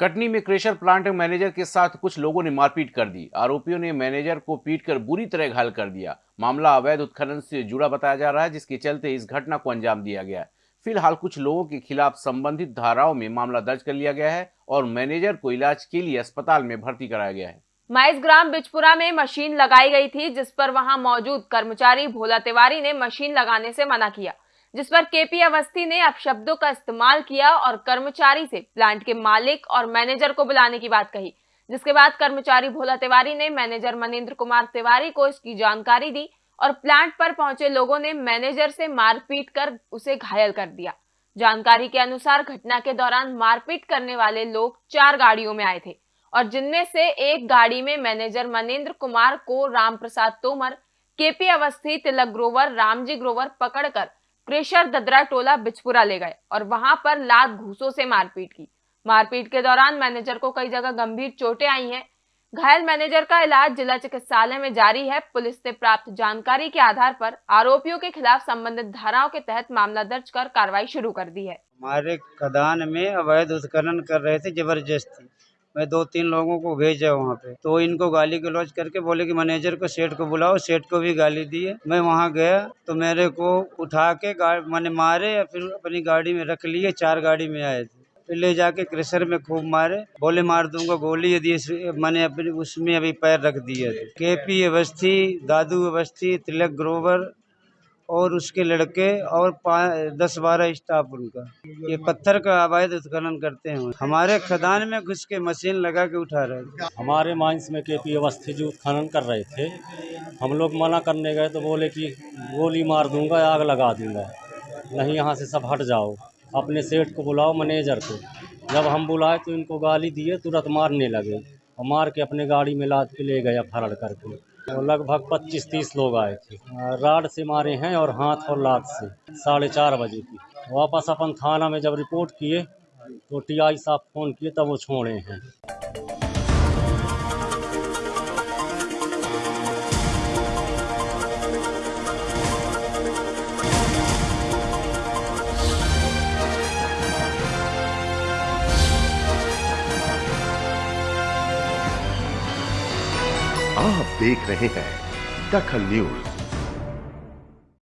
कटनी में crusher plant manager के साथ कुछ लोगों ने मारपीट कर दी। आरोपियों ने मैनेजर को पीटकर बुरी तरह घायल कर दिया। मामला अवैध उत्खनन से जुड़ा बताया जा रहा है, जिसके चलते इस घटना को अंजाम दिया गया फ़िलहाल कुछ लोगों के खिलाफ संबंधित धाराओं में मामला दर्ज कर लिया गया है और मैनेजर को इलाज के लिए अस्पताल में भर्ती कराया गया है। माइस ग्राम बिजपुरा में मशीन लगाई गई थी, जिस पर वहाँ मौजूद कर्मचारी भोला तिवारी ने मशीन लगाने से मना किया। जिस पर केपी अवस्थी ने अपशब्दों का इस्तेमाल किया और कर्मचारी से प्लांट के मालिक और मैनेजर को बुलाने की बात कही, जिसके बाद कर्मचारी भोला तिवारी ने मैनेजर मनिंद्र कुमार तिवारी को इसकी जानकारी दी और प्लांट पर पहुँचे लोगों ने मैनेजर से मारपीट कर उसे घायल कर दिया। जानकारी के अनुसार घटना के दौरान मारपीट करने वाले लोग चार गाड़ियों में आए थे और जिनमें से एक गाड़ी में मैनेजर मनेन्द्र कुमार को राम प्रसाद तोमर, केपी अवस्थी, तिलक ग्रोवर, रामजी ग्रोवर पकड़कर क्रेशर, ददरा, टोला, बिचपुरा ले गए और वहाँ पर लात घूसों से मारपीट की। मारपीट के दौरान मैनेजर को कई जगह गंभीर चोटें आई हैं। घायल मैनेजर का इलाज जिला चिकित्सालय में जारी है। पुलिस से प्राप्त जानकारी के आधार पर आरोपियों के खिलाफ संबंधित धाराओं के तहत मामला दर्ज कर कार्रवाई शुरू कर दी है। हमारे खदान में अवैध उत्खनन कर रहे थे, ज़बरदस्ती। मैं दो तीन लोगों को भेजा वहाँ पे। तो इनको गाली गलौज करके बोले कि मैनेजर को सेठ को बुलाओ, सेठ को भी गाली दिए। मैं वहाँ गया तो मेरे को उठा के मैंने मारे या फिर अपनी गाड़ी में रख लिए, चार गाड़ी में आए थे। फिर ले जाके क्रेशर में खूब मारे, बोले मार दूँगा गोली, यदि मैंने अपनी, उसमें अभी पैर रख दिए थे के पी अवस्थी, दादू अवस्थी, तिलक ग्रोवर और उसके लड़के और दस बारह स्टाफ उनका। ये पत्थर का अवैध उत्खनन करते हैं। हमारे खदान में घुस के मशीन लगा के उठा रहे थे हमारे माइंस में के पी अवस्थी जो उत्खनन कर रहे थे, हम लोग मना करने गए तो बोले कि गोली मार दूँगा, आग लगा दूँगा। नहीं, यहाँ से सब हट जाओ। अपने सेठ को बुलाओ, मैनेजर को। जब हम बुलाए तो इनको गाली दिए, तुरंत मारने लगे। और मार के अपने गाड़ी में लाद के ले गया फरड़ करके। लगभग 25-30 लोग आए थे। राड से मारे हैं और हाथ और लात से, साढ़े चार बजे की। वापस अपन थाना में जब रिपोर्ट किए तो टीआई साहब फ़ोन किए, तब वो छोड़े हैं। आप देख रहे हैं दखल न्यूज़।